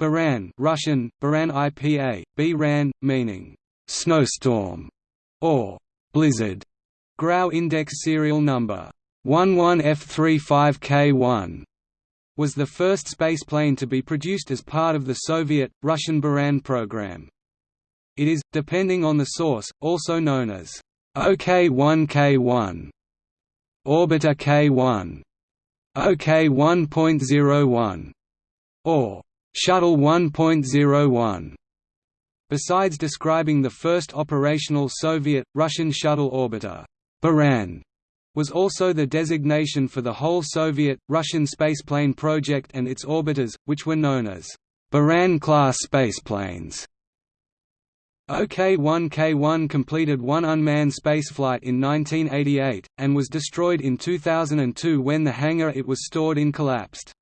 Buran Russian, Buran IPA, B-RAN, meaning snowstorm or blizzard. Grau Index serial number 11F35K1 was the first spaceplane to be produced as part of the Soviet, Russian Buran program. It is, depending on the source, also known as OK-1K1, Orbiter K1, OK 1.01, or Shuttle 1.01. Besides describing the first operational Soviet, Russian shuttle orbiter, Buran was also the designation for the whole Soviet, Russian spaceplane project and its orbiters, which were known as Buran-class spaceplanes. OK-1K1 completed one unmanned spaceflight in 1988, and was destroyed in 2002 when the hangar it was stored in collapsed.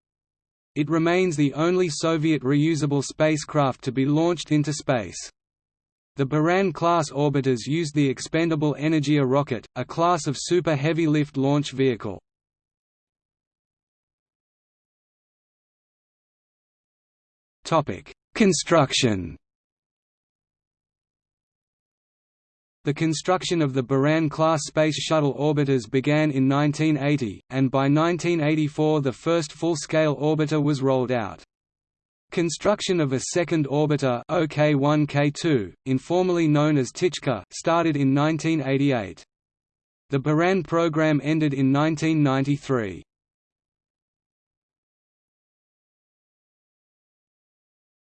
It remains the only Soviet reusable spacecraft to be launched into space. The Buran-class orbiters used the expendable Energia rocket, a class of super heavy lift launch vehicle. Construction The construction of the Buran-class Space Shuttle orbiters began in 1980, and by 1984 the first full-scale orbiter was rolled out. Construction of a second orbiter OK-1K2, informally known as Ptichka, started in 1988. The Buran program ended in 1993.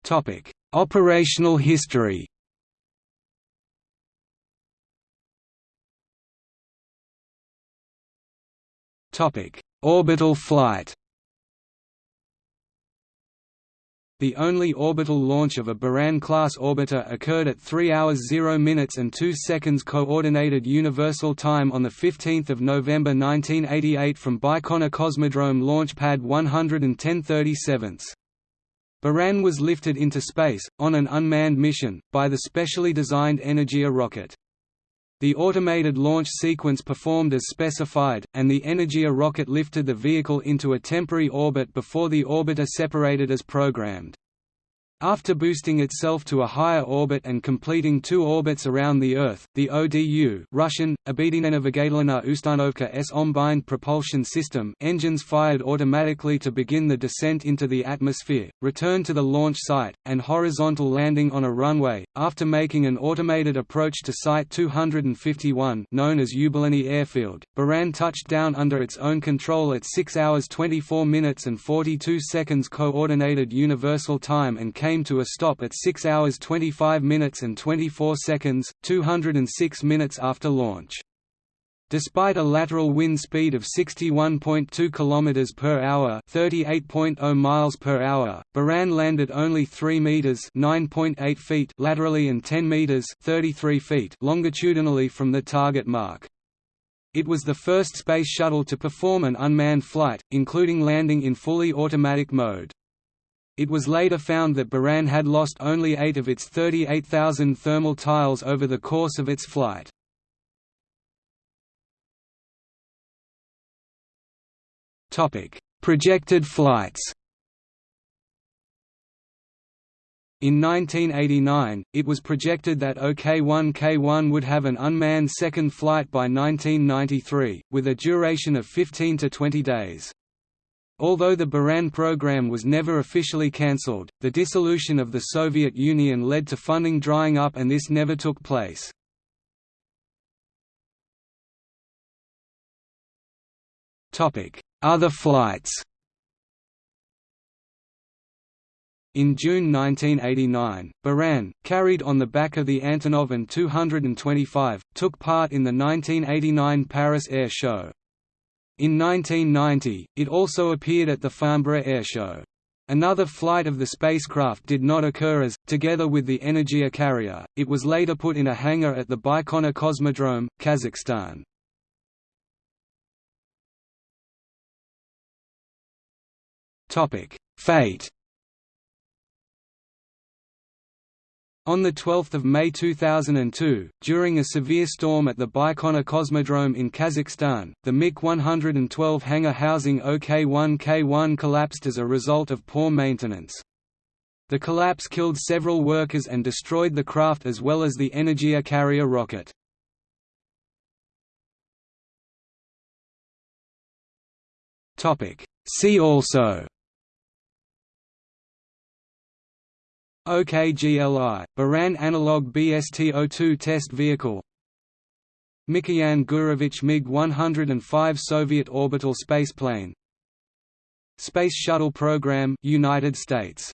Topic: Operational history Topic: Orbital flight. The only orbital launch of a Buran-class orbiter occurred at 3 hours 0 minutes and 2 seconds Coordinated Universal Time on 15 November 1988 from Baikonur Cosmodrome Launch Pad 11037. Buran was lifted into space, on an unmanned mission, by the specially designed Energia rocket. The automated launch sequence performed as specified, and the Energia rocket lifted the vehicle into a temporary orbit before the orbiter separated as programmed. After boosting itself to a higher orbit and completing two orbits around the Earth, the ODU Russian, Obedienenovigatlana Ustanovka S Ombind propulsion system engines fired automatically to begin the descent into the atmosphere, return to the launch site, and horizontal landing on a runway, after making an automated approach to Site 251 known as Yubileyny Airfield, Buran touched down under its own control at 6 hours 24 minutes and 42 seconds Coordinated Universal Time and came came to a stop at 6 hours 25 minutes and 24 seconds, 206 minutes after launch. Despite a lateral wind speed of 61.2 km per hour, 38.0 miles per hour, Buran landed only 3 meters, 9.8 feet laterally and 10 meters, 33 feet longitudinally from the target mark. It was the first space shuttle to perform an unmanned flight, including landing in fully automatic mode. It was later found that Buran had lost only eight of its 38,000 thermal tiles over the course of its flight. Projected flights In 1989, it was projected that OK-1K1 would have an unmanned second flight by 1993, with a duration of 15 to 20 days. Although the Buran program was never officially cancelled, the dissolution of the Soviet Union led to funding drying up and this never took place. Other flights In June 1989, Buran, carried on the back of the Antonov An-225, took part in the 1989 Paris Air Show. In 1990, it also appeared at the Farnborough Airshow. Another flight of the spacecraft did not occur as, together with the Energia carrier, it was later put in a hangar at the Baikonur Cosmodrome, Kazakhstan. Fate On 12 May 2002, during a severe storm at the Baikonur Cosmodrome in Kazakhstan, the MiG-112 hangar housing OK-1K1 collapsed as a result of poor maintenance. The collapse killed several workers and destroyed the craft as well as the Energia carrier rocket. See also OKGLI, Buran Analog BST-02 test vehicle. Mikoyan Gurevich MiG-105 Soviet orbital spaceplane. Space Shuttle Program United States